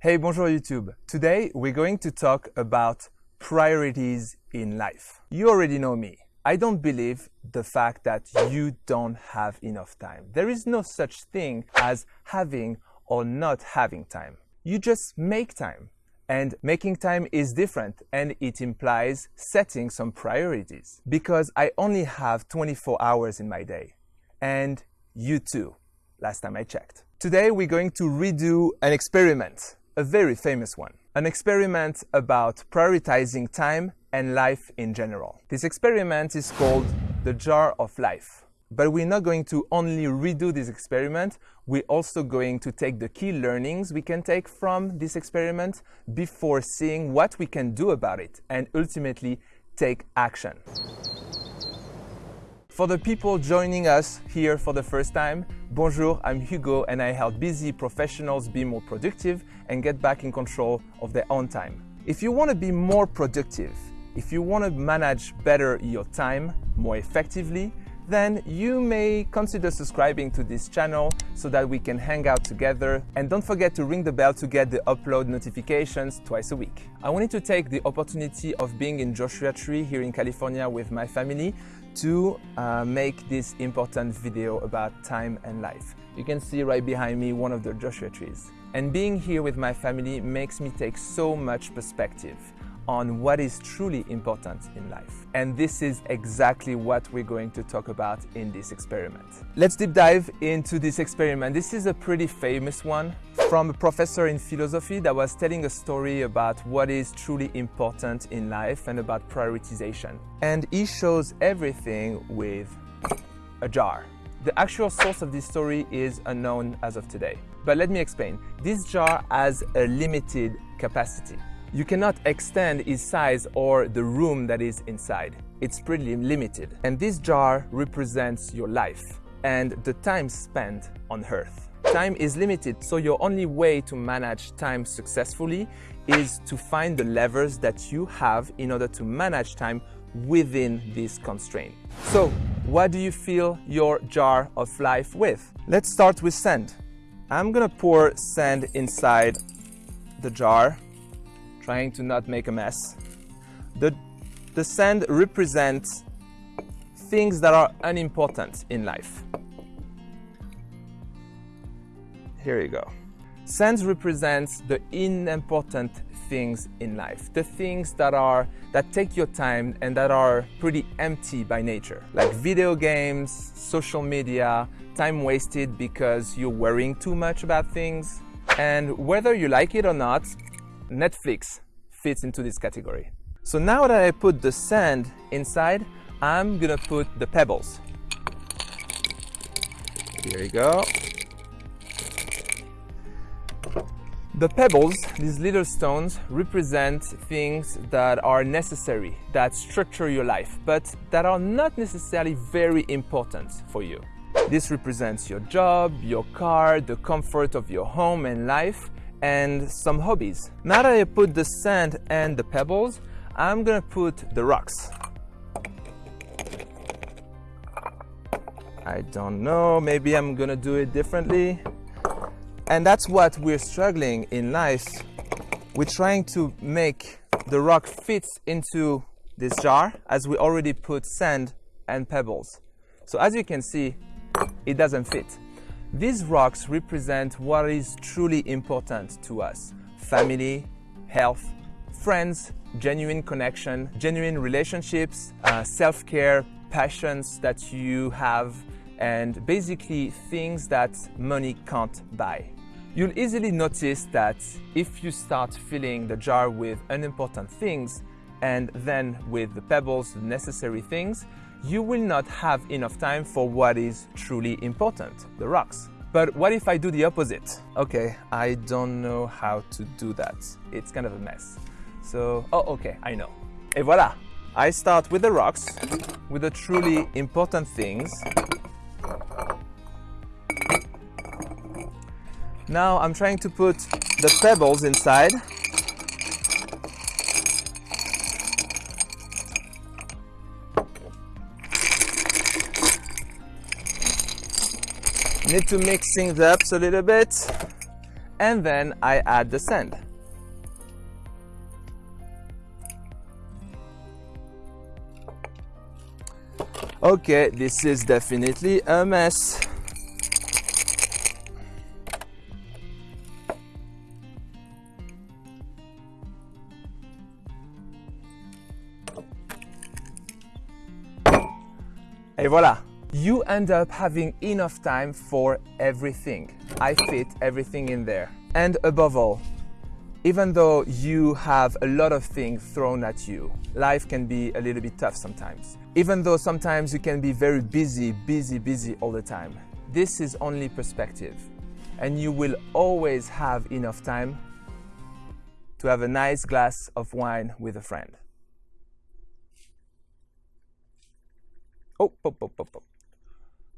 Hey, bonjour YouTube. Today we're going to talk about priorities in life. You already know me. I don't believe the fact that you don't have enough time. There is no such thing as having or not having time. You just make time. And making time is different and it implies setting some priorities because I only have 24 hours in my day. And you too, last time I checked. Today we're going to redo an experiment a very famous one. An experiment about prioritizing time and life in general. This experiment is called the jar of life. But we're not going to only redo this experiment, we're also going to take the key learnings we can take from this experiment before seeing what we can do about it and ultimately take action. For the people joining us here for the first time, bonjour, I'm Hugo and I help busy professionals be more productive and get back in control of their own time. If you want to be more productive, if you want to manage better your time more effectively, then you may consider subscribing to this channel so that we can hang out together. And don't forget to ring the bell to get the upload notifications twice a week. I wanted to take the opportunity of being in Joshua Tree here in California with my family to uh, make this important video about time and life. You can see right behind me one of the Joshua trees. And being here with my family makes me take so much perspective on what is truly important in life. And this is exactly what we're going to talk about in this experiment. Let's deep dive into this experiment. This is a pretty famous one from a professor in philosophy that was telling a story about what is truly important in life and about prioritization. And he shows everything with a jar. The actual source of this story is unknown as of today. But let me explain. This jar has a limited capacity. You cannot extend its size or the room that is inside. It's pretty limited. And this jar represents your life and the time spent on earth. Time is limited, so your only way to manage time successfully is to find the levers that you have in order to manage time within this constraint. So, what do you fill your jar of life with? Let's start with sand. I'm gonna pour sand inside the jar trying to not make a mess. The, the sand represents things that are unimportant in life. Here you go. Sand represents the unimportant things in life, the things that are that take your time and that are pretty empty by nature, like video games, social media, time wasted because you're worrying too much about things. And whether you like it or not, Netflix fits into this category. So now that I put the sand inside, I'm gonna put the pebbles. Here you go. The pebbles, these little stones, represent things that are necessary, that structure your life, but that are not necessarily very important for you. This represents your job, your car, the comfort of your home and life, and some hobbies. Now that I put the sand and the pebbles, I'm gonna put the rocks. I don't know, maybe I'm gonna do it differently. And that's what we're struggling in life. We're trying to make the rock fit into this jar as we already put sand and pebbles. So as you can see, it doesn't fit. These rocks represent what is truly important to us. Family, health, friends, genuine connection, genuine relationships, uh, self-care, passions that you have, and basically things that money can't buy. You'll easily notice that if you start filling the jar with unimportant things and then with the pebbles, the necessary things, you will not have enough time for what is truly important, the rocks. But what if I do the opposite? Okay, I don't know how to do that. It's kind of a mess. So, oh, okay, I know. Et voilà! I start with the rocks, with the truly important things. Now I'm trying to put the pebbles inside Need to mix things up a little bit. and then I add the sand. Okay, this is definitely a mess. Et voila! You end up having enough time for everything. I fit everything in there. And above all, even though you have a lot of things thrown at you, life can be a little bit tough sometimes. Even though sometimes you can be very busy, busy, busy all the time. This is only perspective. And you will always have enough time to have a nice glass of wine with a friend. Oh, oh, oh, oh, oh.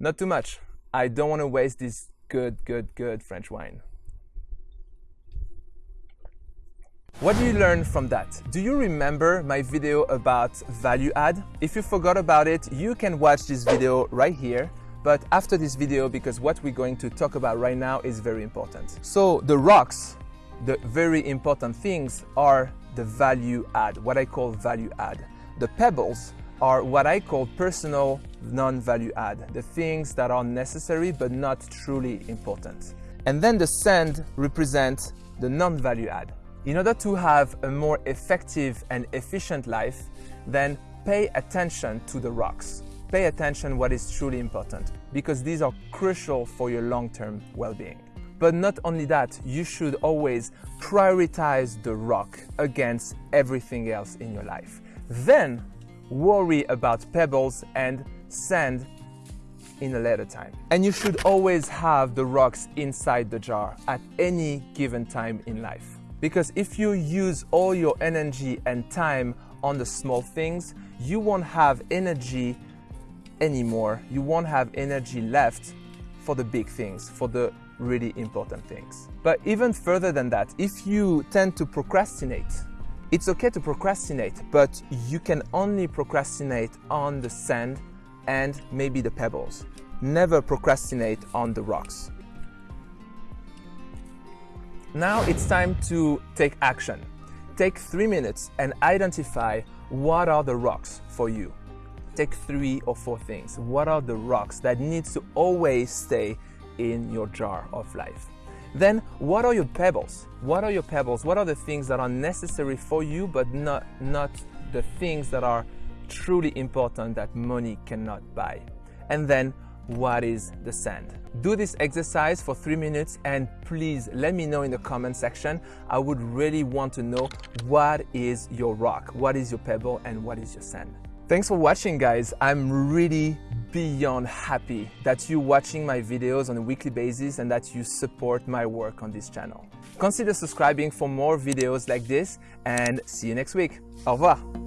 Not too much. I don't want to waste this good, good, good French wine. What do you learn from that? Do you remember my video about value add? If you forgot about it, you can watch this video right here but after this video because what we're going to talk about right now is very important. So the rocks, the very important things are the value add, what I call value add. The pebbles are what I call personal non-value add, the things that are necessary but not truly important. And then the sand represents the non-value add. In order to have a more effective and efficient life, then pay attention to the rocks. Pay attention what is truly important because these are crucial for your long-term well-being. But not only that, you should always prioritize the rock against everything else in your life. Then worry about pebbles and sand in a later time. And you should always have the rocks inside the jar at any given time in life. Because if you use all your energy and time on the small things, you won't have energy anymore. You won't have energy left for the big things, for the really important things. But even further than that, if you tend to procrastinate, it's okay to procrastinate, but you can only procrastinate on the sand and maybe the pebbles. Never procrastinate on the rocks. Now it's time to take action. Take three minutes and identify what are the rocks for you. Take three or four things. What are the rocks that needs to always stay in your jar of life? Then what are your pebbles? What are your pebbles? What are the things that are necessary for you but not, not the things that are truly important that money cannot buy? And then what is the sand? Do this exercise for three minutes and please let me know in the comment section. I would really want to know what is your rock, what is your pebble and what is your sand. Thanks for watching guys. I'm really beyond happy that you're watching my videos on a weekly basis and that you support my work on this channel. Consider subscribing for more videos like this and see you next week. Au revoir.